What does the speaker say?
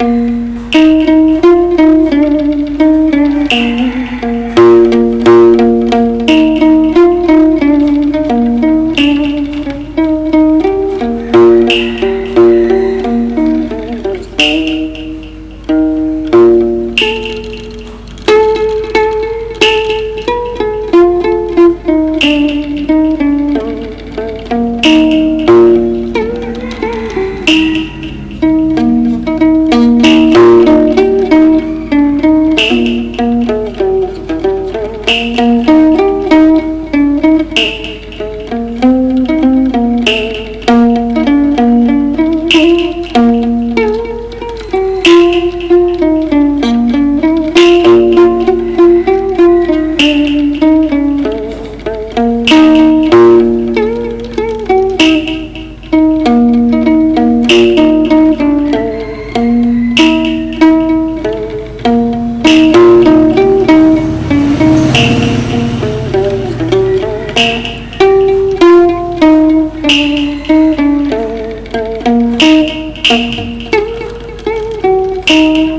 Música Thank you.